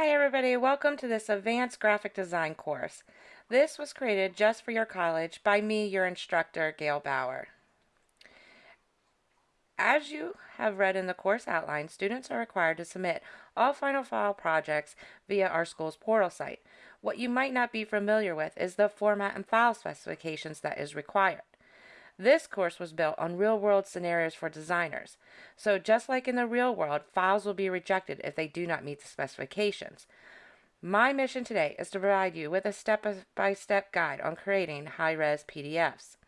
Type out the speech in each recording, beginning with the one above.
Hi everybody, welcome to this advanced graphic design course. This was created just for your college by me, your instructor, Gail Bauer. As you have read in the course outline, students are required to submit all Final File projects via our school's portal site. What you might not be familiar with is the format and file specifications that is required. This course was built on real world scenarios for designers. So, just like in the real world, files will be rejected if they do not meet the specifications. My mission today is to provide you with a step by step guide on creating high res PDFs.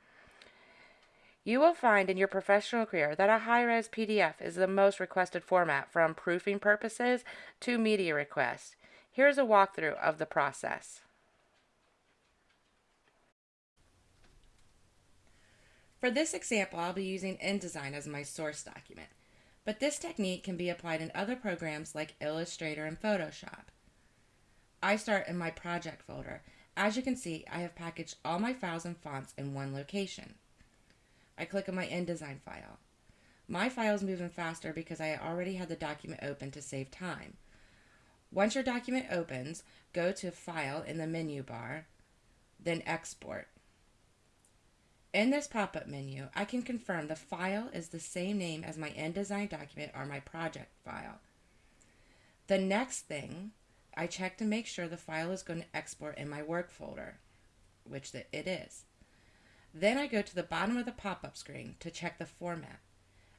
You will find in your professional career that a high res PDF is the most requested format from proofing purposes to media requests. Here's a walkthrough of the process. For this example, I'll be using InDesign as my source document, but this technique can be applied in other programs like Illustrator and Photoshop. I start in my project folder. As you can see, I have packaged all my files and fonts in one location. I click on my InDesign file. My file is moving faster because I already had the document open to save time. Once your document opens, go to File in the menu bar, then Export. In this pop-up menu, I can confirm the file is the same name as my InDesign document or my project file. The next thing, I check to make sure the file is going to export in my work folder, which it is. Then I go to the bottom of the pop-up screen to check the format.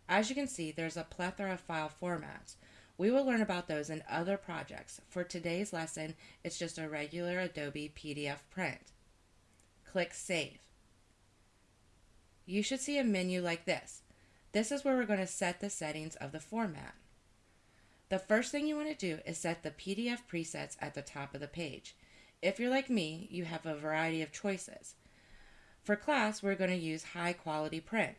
As you can see, there's a plethora of file formats. We will learn about those in other projects. For today's lesson, it's just a regular Adobe PDF print. Click Save you should see a menu like this. This is where we're going to set the settings of the format. The first thing you want to do is set the PDF presets at the top of the page. If you're like me, you have a variety of choices. For class, we're going to use high quality print.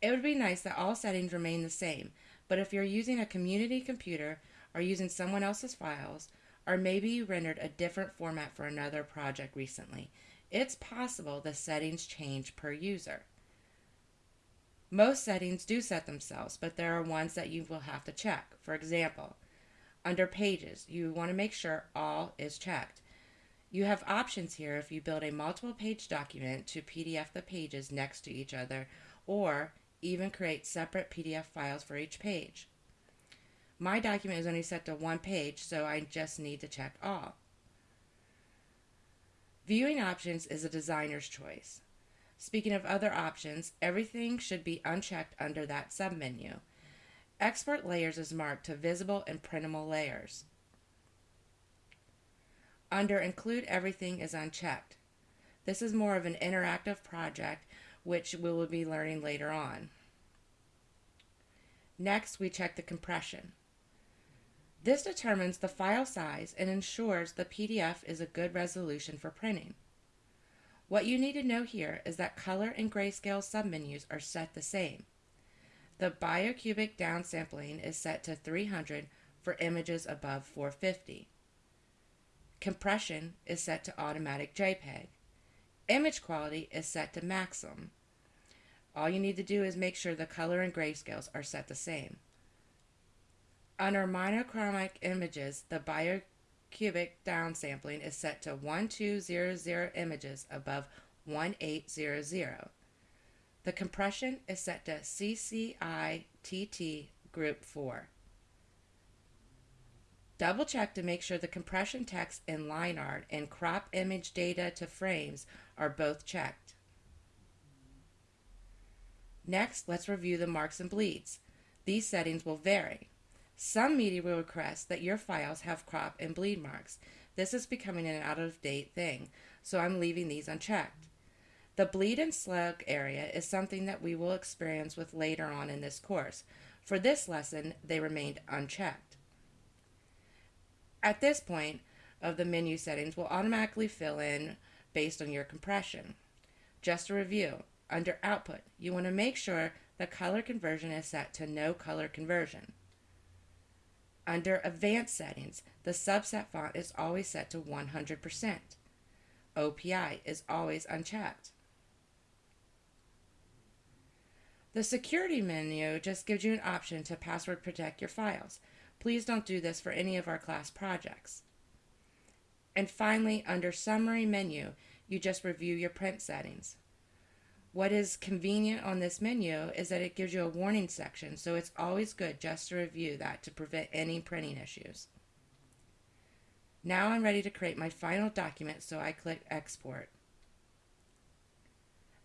It would be nice that all settings remain the same, but if you're using a community computer or using someone else's files, or maybe you rendered a different format for another project recently, it's possible the settings change per user. Most settings do set themselves, but there are ones that you will have to check. For example, under Pages, you want to make sure all is checked. You have options here if you build a multiple page document to PDF the pages next to each other or even create separate PDF files for each page. My document is only set to one page, so I just need to check all. Viewing options is a designer's choice. Speaking of other options, everything should be unchecked under that submenu. Export layers is marked to visible and printable layers. Under include everything is unchecked. This is more of an interactive project which we will be learning later on. Next, we check the compression. This determines the file size and ensures the PDF is a good resolution for printing. What you need to know here is that color and grayscale submenus are set the same. The bicubic downsampling is set to 300 for images above 450. Compression is set to automatic JPEG. Image quality is set to maximum. All you need to do is make sure the color and grayscales are set the same. Under monochromatic images, the bicubic downsampling is set to 1200 images above 1800. The compression is set to CCITT Group 4. Double check to make sure the compression text in line art and crop image data to frames are both checked. Next, let's review the marks and bleeds. These settings will vary. Some media will request that your files have crop and bleed marks. This is becoming an out of date thing, so I'm leaving these unchecked. The bleed and slug area is something that we will experience with later on in this course. For this lesson, they remained unchecked. At this point of the menu settings will automatically fill in based on your compression. Just a review, under output, you want to make sure the color conversion is set to no color conversion. Under Advanced Settings, the subset font is always set to 100%. OPI is always unchecked. The security menu just gives you an option to password protect your files. Please don't do this for any of our class projects. And finally, under Summary menu, you just review your print settings. What is convenient on this menu is that it gives you a warning section, so it's always good just to review that to prevent any printing issues. Now I'm ready to create my final document, so I click Export.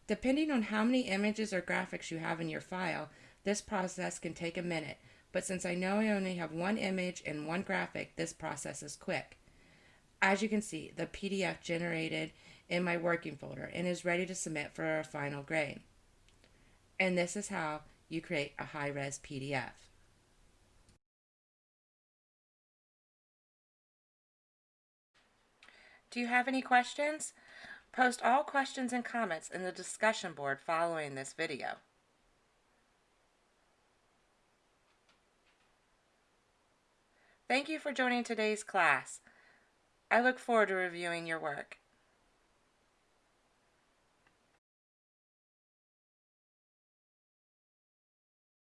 Depending on how many images or graphics you have in your file, this process can take a minute, but since I know I only have one image and one graphic, this process is quick. As you can see, the PDF generated in my working folder and is ready to submit for a final grade. And this is how you create a high-res PDF. Do you have any questions? Post all questions and comments in the discussion board following this video. Thank you for joining today's class. I look forward to reviewing your work.